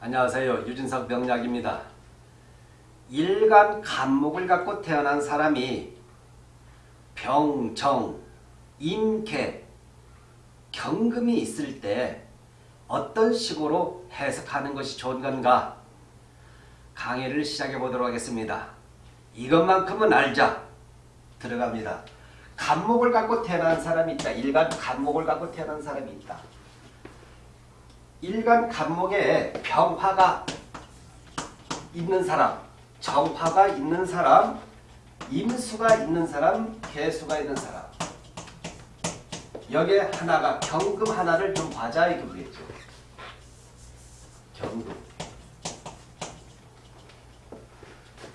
안녕하세요. 유진석 병약입니다. 일간 간목을 갖고 태어난 사람이 병, 정, 임계, 경금이 있을 때 어떤 식으로 해석하는 것이 좋은 건가? 강의를 시작해 보도록 하겠습니다. 이것만큼은 알자. 들어갑니다. 간목을 갖고 태어난 사람이 있다. 일간 간목을 갖고 태어난 사람이 있다. 일간 간목에 병화가 있는 사람, 정화가 있는 사람, 임수가 있는 사람, 개수가 있는 사람. 여기에 하나가 경금 하나를 좀 봐자 이거겠죠. 경금.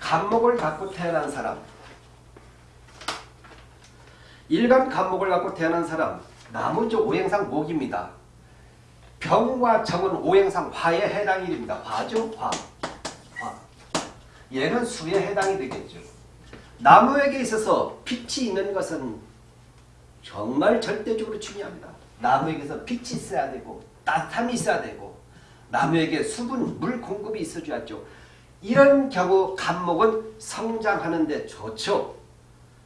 간목을 갖고 태어난 사람. 일간 간목을 갖고 태어난 사람. 나무죠 오행상 목입니다. 병과 정은 오행상 화에 해당이 됩니다. 화죠? 화. 화. 얘는 수에 해당이 되겠죠. 나무에게 있어서 빛이 있는 것은 정말 절대적으로 중요합니다. 나무에게서 빛이 있어야 되고 따뜻함이 있어야 되고 나무에게 수분, 물 공급이 있어줘야죠. 이런 경우 간목은 성장하는 데 좋죠.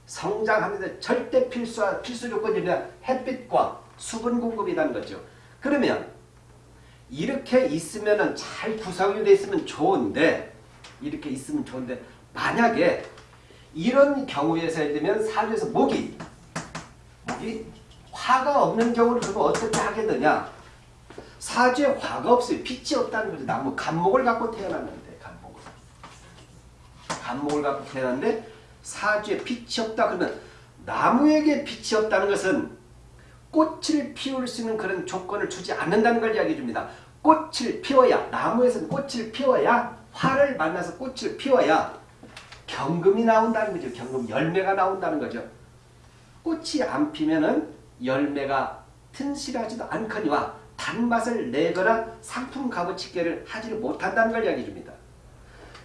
성장하는 데 절대 필수, 필수 조건이 햇빛과 수분 공급이라는 거죠. 그러면 이렇게 있으면 잘 구성이 되어 있으면 좋은데 이렇게 있으면 좋은데 만약에 이런 경우에서 예를 들면 사주에서 목이 목이 화가 없는 경우를 그럼 어떻게 하게 되냐 사주에 화가 없어요. 빛이 없다는 거죠. 나무 간목을 갖고 태어났는데 간목을 간목을 갖고 태어났는데 사주에 빛이 없다 그러면 나무에게 빛이 없다는 것은 꽃을 피울 수 있는 그런 조건을 주지 않는다는 걸 이야기해 줍니다. 꽃을 피워야 나무에서는 꽃을 피워야 화를 만나서 꽃을 피워야 경금이 나온다는 거죠. 경금 열매가 나온다는 거죠. 꽃이 안 피면은 열매가 튼실하지도 않거니와 단맛을 내거나 상품 값어치기를 하지를 못한다는 걸 이야기해 줍니다.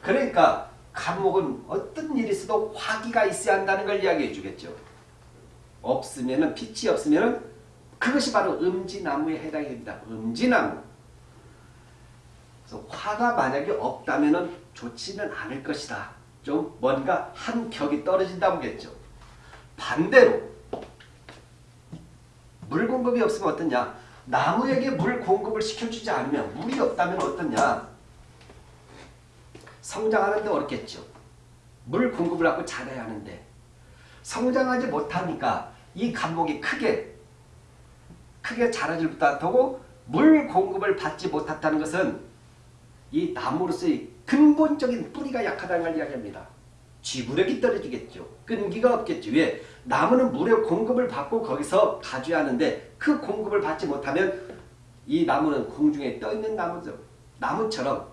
그러니까 감목은 어떤 일이 있어도 화기가 있어야 한다는 걸 이야기해 주겠죠. 없으면은 빛이 없으면은 그것이 바로 음지나무에 해당이 됩니다. 음지나무. 그래서 화가 만약에 없다면 좋지는 않을 것이다. 좀 뭔가 한 격이 떨어진다고 겠죠. 반대로 물 공급이 없으면 어떠냐? 나무에게 물 공급을 시켜주지 않으면 물이 없다면 어떠냐? 성장하는데 어렵겠죠. 물 공급을 하고 자라야 하는데 성장하지 못하니까 이 감목이 크게 크게 자라질 못하고 물 공급을 받지 못했다는 것은 이 나무로서의 근본적인 뿌리가 약하다는 걸 이야기합니다. 지구력이 떨어지겠죠. 끈기가 없겠죠. 왜? 나무는 물의 공급을 받고 거기서 가져야 하는데 그 공급을 받지 못하면 이 나무는 공중에 떠있는 나무죠. 나무처럼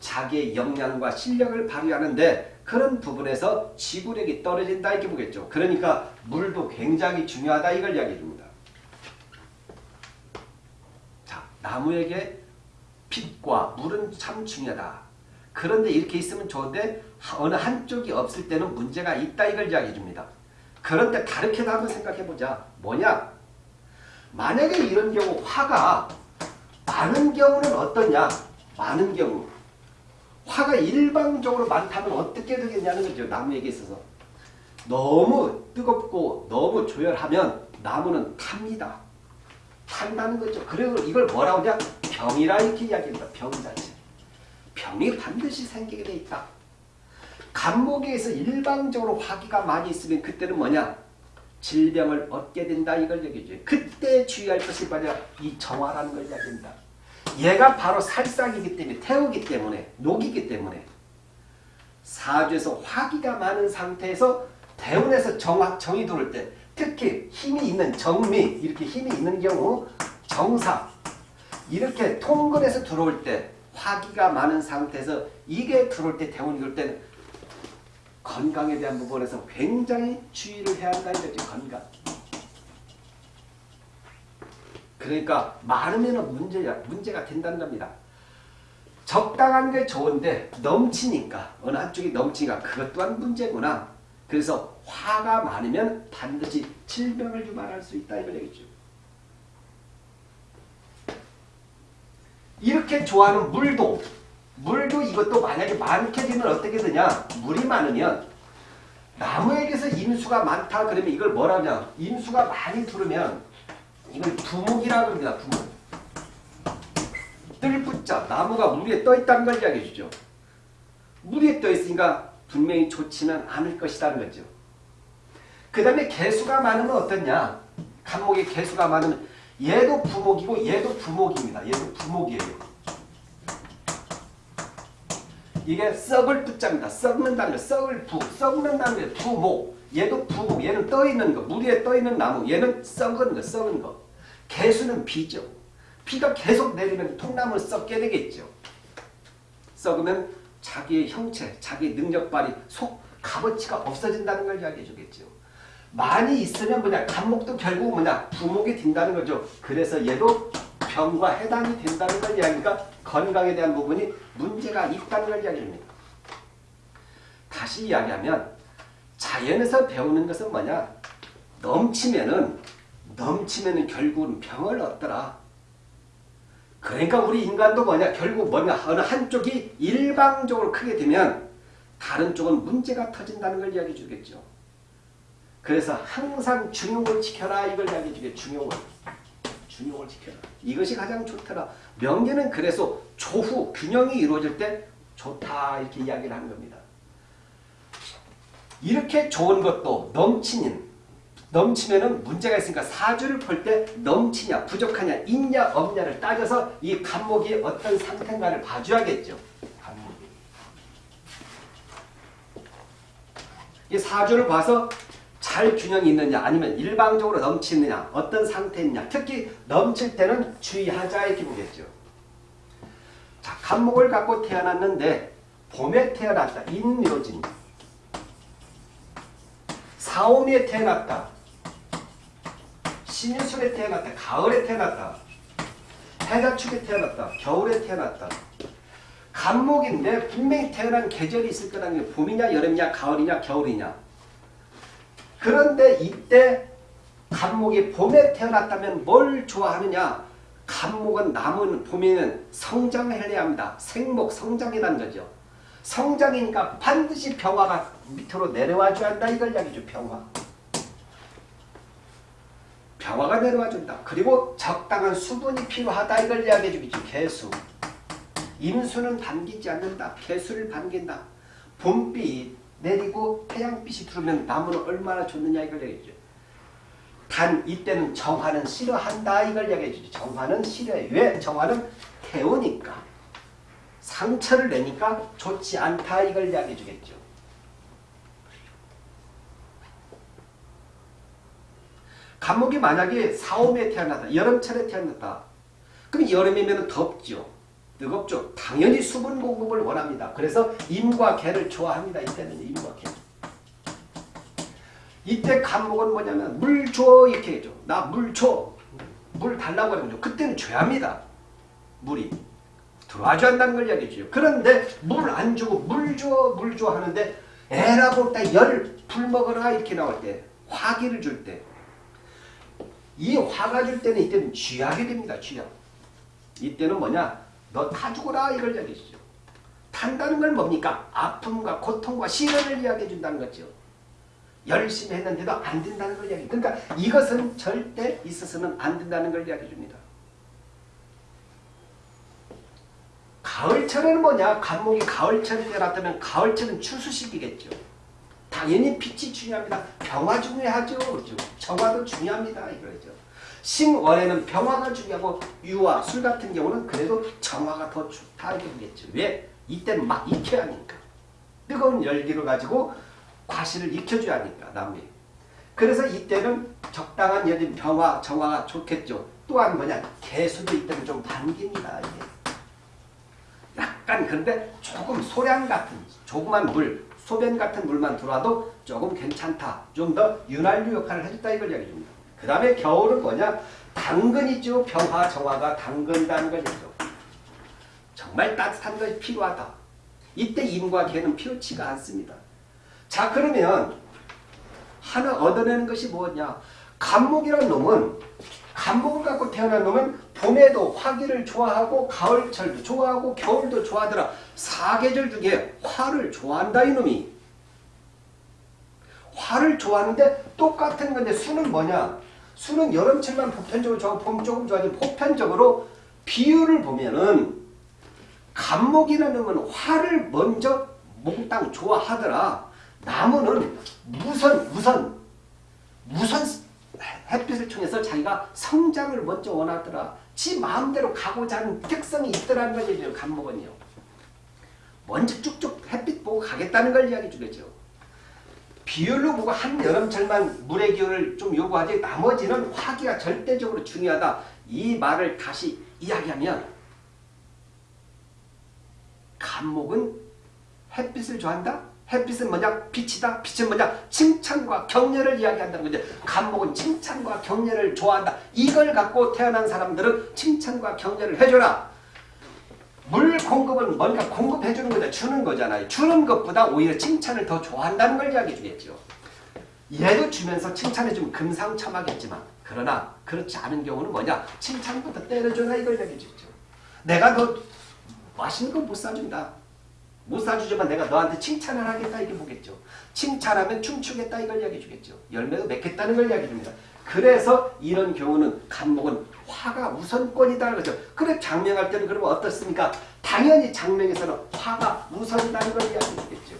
자기의 역량과 실력을 발휘하는데 그런 부분에서 지구력이 떨어진다 이렇게 보겠죠. 그러니까 물도 굉장히 중요하다 이걸 이야기해 줍니다. 자, 나무에게 빛과 물은 참 중요하다. 그런데 이렇게 있으면 좋은데 어느 한쪽이 없을 때는 문제가 있다 이걸 이야기해 줍니다. 그런데 다르게도 한번 생각해 보자. 뭐냐? 만약에 이런 경우 화가 많은 경우는 어떠냐? 많은 경우 화가 일방적으로 많다면 어떻게 되겠냐는 거죠. 나무에게 있어서. 너무 뜨겁고 너무 조열하면 나무는 탑니다. 탄다는 거죠. 그리고 이걸 뭐라고 하냐? 병이라 이렇게 이야기합니다. 병 자체. 병이 반드시 생기게 돼 있다. 간목에서 일방적으로 화기가 많이 있으면 그때는 뭐냐? 질병을 얻게 된다 이걸 얘기해줘요. 그때 주의할 것이 뭐냐? 이 정화라는 걸 이야기합니다. 얘가 바로 살상이기 때문에 태우기 때문에 녹이기 때문에 사주에서 화기가 많은 상태에서 대운에서 정화, 정이 들어올 때 특히 힘이 있는 정미 이렇게 힘이 있는 경우 정사 이렇게 통근에서 들어올 때 화기가 많은 상태에서 이게 들어올 때 대운이 들어올 때는 건강에 대한 부분에서 굉장히 주의를 해야 한다 이거죠 건강 그러니까 많으면 문제야, 문제가 된다는 겁니다. 적당한 게 좋은데 넘치니까 어느 한쪽이 넘치니까 그것 또한 문제구나. 그래서 화가 많으면 반드시 질병을 유발할 수 있다 이걸 얘기죠. 이렇게 좋아하는 물도 물도 이것도 만약에 많게 되면 어떻게 되냐? 물이 많으면 나무에게서 임수가 많다 그러면 이걸 뭐라냐? 임수가 많이 들으면 이걸 두목이라고 합니다 두목. 뜰붙자 나무가 물 위에 떠 있다는 걸 이야기해 주죠. 물 위에 떠 있으니까 분명히 좋지는 않을 것이라는 거죠 그 다음에 개수가 많으면 어떻냐 간목에 개수가 많으면 얘도 부목이고 얘도 부목입니다 얘도 부목이에요 이게 썩을 부자입니다. 썩는다는 거, 썩을 부, 썩는다는 거, 부목. 얘도 부목, 얘는 떠있는 거, 물 위에 떠있는 나무, 얘는 썩은 거, 썩은 거. 개수는 비죠. 비가 계속 내리면 통나무는 썩게 되겠죠. 썩으면 자기의 형체, 자기 능력 발휘, 속, 값어치가 없어진다는 걸 이야기해 주겠죠. 많이 있으면 뭐냐, 간목도 결국 뭐냐, 부목이 된다는 거죠. 그래서 얘도 병과 해당이 된다는 걸 이야기니까 건강에 대한 부분이 문제가 있다는 걸 이야기합니다. 다시 이야기하면 자연에서 배우는 것은 뭐냐? 넘치면은 넘치면은 결국은 병을 얻더라. 그러니까 우리 인간도 뭐냐? 결국 뭐냐? 어느 한쪽이 일방적으로 크게 되면 다른 쪽은 문제가 터진다는 걸 이야기해 주겠죠. 그래서 항상 중용을 지켜라 이걸 이야기해 주겠죠. 중용을. 중용을 지켜라. 이것이 가장 좋더라. 명계는 그래서 조후 균형이 이루어질 때 좋다 이렇게 이야기를 하는 겁니다. 이렇게 좋은 것도 넘치는 넘치면은 문제가 있으니까 사주를 볼 때 넘치냐 부족하냐 있냐 없냐를 따져서 이 간목이 어떤 상태인가를 봐줘야겠죠. 간목이. 이 사주를 봐서 잘 균형이 있느냐 아니면 일방적으로 넘치느냐 어떤 상태냐 특히 넘칠 때는 주의하자 이렇게 보겠죠. 자, 간목을 갖고 태어났는데 봄에 태어났다. 인묘진 사오미에 태어났다. 신유술에 태어났다. 가을에 태어났다. 해자축에 태어났다. 겨울에 태어났다. 간목인데 분명히 태어난 계절이 있을 거라는 게 봄이냐 여름이냐 가을이냐 겨울이냐 그런데 이때 간목이 봄에 태어났다면 뭘 좋아하느냐? 간목은 나무는 봄에는 성장을 해야 합니다. 생목, 성장이라는 거죠. 성장이니까 반드시 병화가 밑으로 내려와 줘야 한다. 이걸 이야기죠. 병화. 병화가 내려와 준다. 그리고 적당한 수분이 필요하다. 이걸 이야기해 주겠죠. 개수. 임수는 반기지 않는다. 개수를 반긴다. 봄빛, 내리고 태양빛이 들어오면 나무는 얼마나 좋느냐 이걸 얘기해줘. 단 이때는 정화는 싫어한다 이걸 얘기해주죠. 정화는 싫어해. 왜? 정화는 태우니까. 상처를 내니까 좋지 않다 이걸 이야기해주겠죠. 감목이 만약에 사오에 태어났다. 여름철에 태어났다. 그럼 여름이면 덥죠. 뜨겁죠. 당연히 수분 공급을 원합니다. 그래서 임과 개를 좋아합니다. 이때는 임과 개. 이때 간목은 뭐냐면 물 줘 이렇게 해줘. 나 물 줘. 물 달라고 하는 거죠. 그때는 줘야 합니다. 물이. 들어와줘야 한다는 걸 이야기해줘요. 그런데 물 안 주고 물 줘, 물 줘 하는데 에라고 딱 열 불 먹어라 이렇게 나올 때 화기를 줄 때 이 화가 줄 때는 이때는 쥐약이 됩니다. 쥐약. 이때는 뭐냐? 너 타 죽어라 이걸 이야기해주죠. 탄다는 건 뭡니까? 아픔과 고통과 시련을 이야기해 준다는 거죠. 열심히 했는데도 안 된다는 걸 이야기. 그러니까 이것은 절대 있어서는 안 된다는 걸 이야기해 줍니다. 가을철에는 뭐냐? 간목이 가을철에 태어났다면 가을철은 추수식이겠죠. 당연히 빛이 중요합니다. 병화 중요하죠. 그렇죠? 정화도 중요합니다. 이거죠. 신원에는 병화가 중요하고 유화, 술 같은 경우는 그래도 정화가 더 좋다 이렇게 보겠죠. 왜? 이때는 막 익혀야 하니까. 뜨거운 열기를 가지고 과실을 익혀줘야 하니까 남미. 그래서 이때는 적당한 여린 병화, 정화가 좋겠죠. 또한 뭐냐 개수도 이때는 좀 반깁니다. 이게. 약간 근데 조금 소량 같은 조그만 물, 소변 같은 물만 들어와도 조금 괜찮다. 좀 더 윤활유 역할을 해줬다 이걸 이야기합니다. 그 다음에 겨울은 뭐냐? 당근 있죠. 병화, 정화가 당근다는 거죠. 정말 따뜻한 것이 필요하다. 이때 임과 개는 필요치가 않습니다. 자 그러면 하나 얻어내는 것이 뭐냐? 간목이라는 놈은 간목을 갖고 태어난 놈은 봄에도 화기를 좋아하고 가을철도 좋아하고 겨울도 좋아하더라. 사계절 중에 화를 좋아한다 이놈이. 화를 좋아하는데 똑같은 건데 수는 뭐냐? 수는 여름철만 보편적으로 좋아하고 봄 조금 좋아하지 보편적으로 비율을 보면은 감목이라는 건 화를 먼저 몽땅 좋아하더라. 나무는 무선 무선 햇빛을 통해서 자기가 성장을 먼저 원하더라. 지 마음대로 가고자 하는 특성이 있더라는 거죠. 감목은요. 먼저 쭉쭉 햇빛 보고 가겠다는 걸 이야기 주겠죠. 비율로 보고 한 여름철만 물의 기운을 좀 요구하지 나머지는 화기가 절대적으로 중요하다. 이 말을 다시 이야기하면 감목은 햇빛을 좋아한다? 햇빛은 뭐냐? 빛이다. 빛은 뭐냐? 칭찬과 격려를 이야기한다는 거죠. 감목은 칭찬과 격려를 좋아한다. 이걸 갖고 태어난 사람들은 칭찬과 격려를 해줘라. 물 공급은 뭔가 공급해주는 거죠. 주는 거잖아요. 주는 것보다 오히려 칭찬을 더 좋아한다는 걸 이야기해 주겠죠. 얘도 주면서 칭찬해주면 금상첨화겠지만 그러나 그렇지 않은 경우는 뭐냐? 칭찬부터 때려줘라 이걸 이야기해 주죠. 내가 너 맛있는 거 못 사준다. 못 사주지만 내가 너한테 칭찬을 하겠다 이게 뭐겠죠. 칭찬하면 춤추겠다 이걸 이야기해 주겠죠. 열매도 맺겠다는 걸 이야기해 줍니다. 그래서 이런 경우는 간목은 화가 우선권이다 그러죠. 그래 장명할 때는 그러면 어떻습니까? 당연히 장명에서는 화가 우선이라는 걸 이야기해 주겠죠.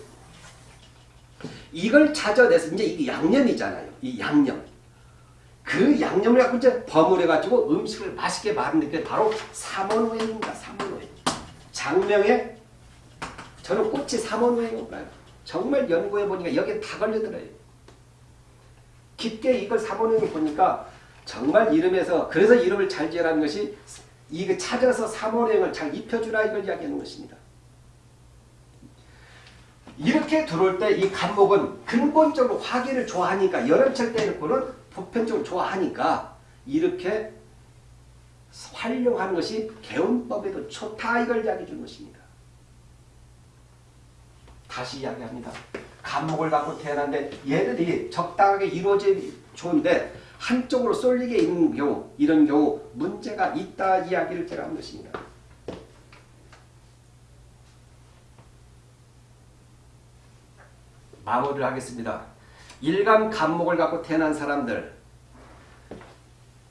이걸 찾아내서 이제 이게 양념이잖아요. 이 양념. 그 양념을 갖고 이제 버무려가지고 음식을 맛있게 만드는 게 바로 삼원오행입니다. 삼원오행. 장명에 저는 꽃이 삼원오행을 몰라요. 정말 연구해 보니까 여기에 다 걸려들어요. 깊게 이걸 삼원오행을 보니까 정말 이름에서 그래서 이름을 잘 지으라는 것이 이거 찾아서 삼원오행을 잘 입혀주라 이걸 이야기하는 것입니다. 이렇게 들어올 때 이 간목은 근본적으로 화기를 좋아하니까 여름철 때는 보편적으로 좋아하니까 이렇게 활용하는 것이 개운법에도 좋다 이걸 이야기해 주는 것입니다. 다시 이야기합니다. 감목을 갖고 태어났는데 얘들이 적당하게 이루어지 좋은데 한쪽으로 쏠리게 있는 경우 이런 경우 문제가 있다 이야기를 제가 한 것입니다. 마무리를 하겠습니다. 일간 감목을 갖고 태어난 사람들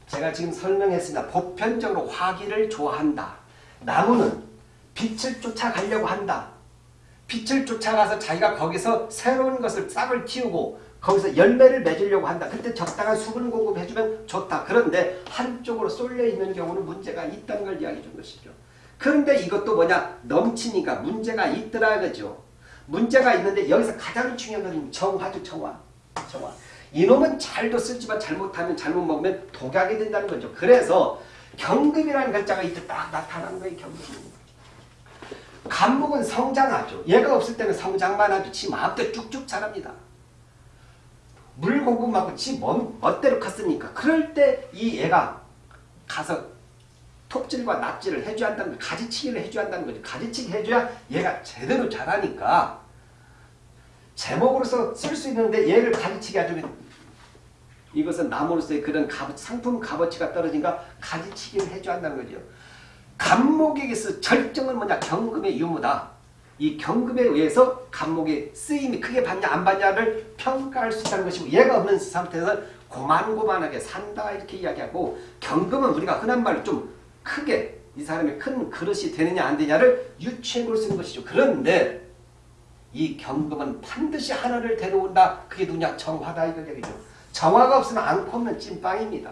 제가 지금 설명했습니다. 보편적으로 화기를 좋아한다. 나무는 빛을 쫓아가려고 한다. 빛을 쫓아가서 자기가 거기서 새로운 것을 싹을 틔우고 거기서 열매를 맺으려고 한다. 그때 적당한 수분 공급해주면 좋다. 그런데 한쪽으로 쏠려 있는 경우는 문제가 있다는 걸 이야기해 준 것이죠. 그런데 이것도 뭐냐? 넘치니까 문제가 있더라 그죠. 문제가 있는데 여기서 가장 중요한 것은 정화죠. 정화. 정화. 이놈은 잘도 쓰지만 잘못하면 잘못 먹으면 독약이 된다는 거죠. 그래서 경금이라는 글자가 이때 딱 나타나는 거예요. 경금. 간목은 성장하죠. 얘가 없을 때는 성장만 하죠. 지 마음대로 쭉쭉 자랍니다. 물 공급 받고 지 멋대로 컸으니까 그럴 때 이 애가 가서 톱질과 납질을 해줘야 한다는 거죠. 가지치기를 해줘야 한다는 거죠. 가지치기 해줘야 얘가 제대로 자라니까 제목으로서 쓸 수 있는데 얘를 가지치기 해주면 이것은 나무로서의 그런 값, 상품 값어치가 떨어지니까 가지치기를 해줘야 한다는 거죠. 간목에게서 절정은 뭐냐? 경금의 유무다. 이 경금에 의해서 간목의 쓰임이 크게 받냐 안 받냐를 평가할 수 있다는 것이고 얘가 없는 상태에서 고만고만하게 산다 이렇게 이야기하고 경금은 우리가 흔한 말로 좀 크게 이 사람이 큰 그릇이 되느냐 안 되냐를 유추해 볼 수 있는 것이죠. 그런데 이 경금은 반드시 하나를 데려온다. 그게 누구냐? 정화다 이거 얘기죠. 정화가 없으면 안고 없는 찐빵입니다.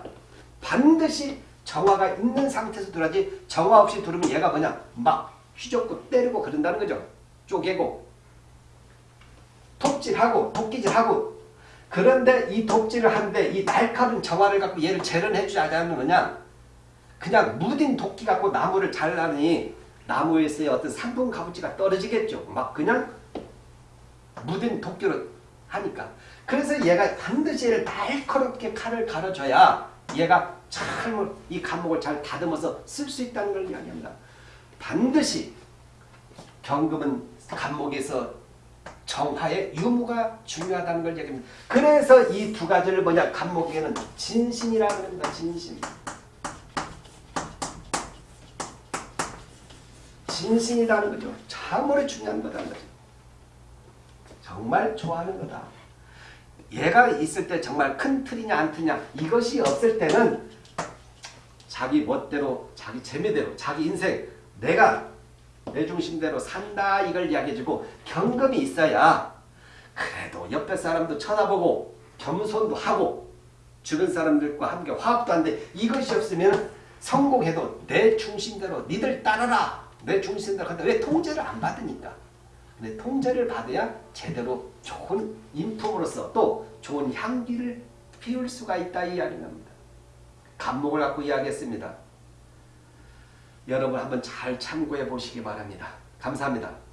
반드시 정화가 있는 상태에서 들어야지 정화 없이 들으면 얘가 뭐냐 막 휘젓고 때리고 그런다는 거죠. 쪼개고 톱질하고 도끼질하고 그런데 이 독질을 하는데 이 날카로운 정화를 갖고 얘를 재련해 주지 않는 거냐 그냥 무딘 도끼 갖고 나무를 잘라니 나무에서의 어떤 상품 값어치가 떨어지겠죠. 막 그냥 무딘 도끼로 하니까 그래서 얘가 반드시 얘를 날카롭게 칼을 갈아줘야 얘가 참이 감목을 잘 다듬어서 쓸 수 있다는 걸 이야기합니다. 반드시 경금은 감목에서 정화의 유무가 중요하다는 걸 얘기합니다. 그래서 이 두 가지를 뭐냐 감목에는 진신이라는 겁니다. 진신. 진심이라는 거죠. 참으로 중요한 거다는 거죠. 정말 좋아하는 거다. 얘가 있을 때 정말 큰 틀이냐 안 틀이냐 이것이 없을 때는 자기 멋대로 자기 재미대로 자기 인생 내가 내 중심대로 산다 이걸 이야기해주고 경금이 있어야 그래도 옆에 사람도 쳐다보고 겸손도 하고 주변 사람들과 함께 화합도 한데 이것이 없으면 성공해도 내 중심대로 니들 따라라 내 중심대로 한다 왜 통제를 안 받으니까 근데 통제를 받아야 제대로 좋은 인품으로서 또 좋은 향기를 피울 수가 있다 이 이야기입니다. 감목을 갖고 이야기했습니다. 여러분 한번 잘 참고해 보시기 바랍니다. 감사합니다.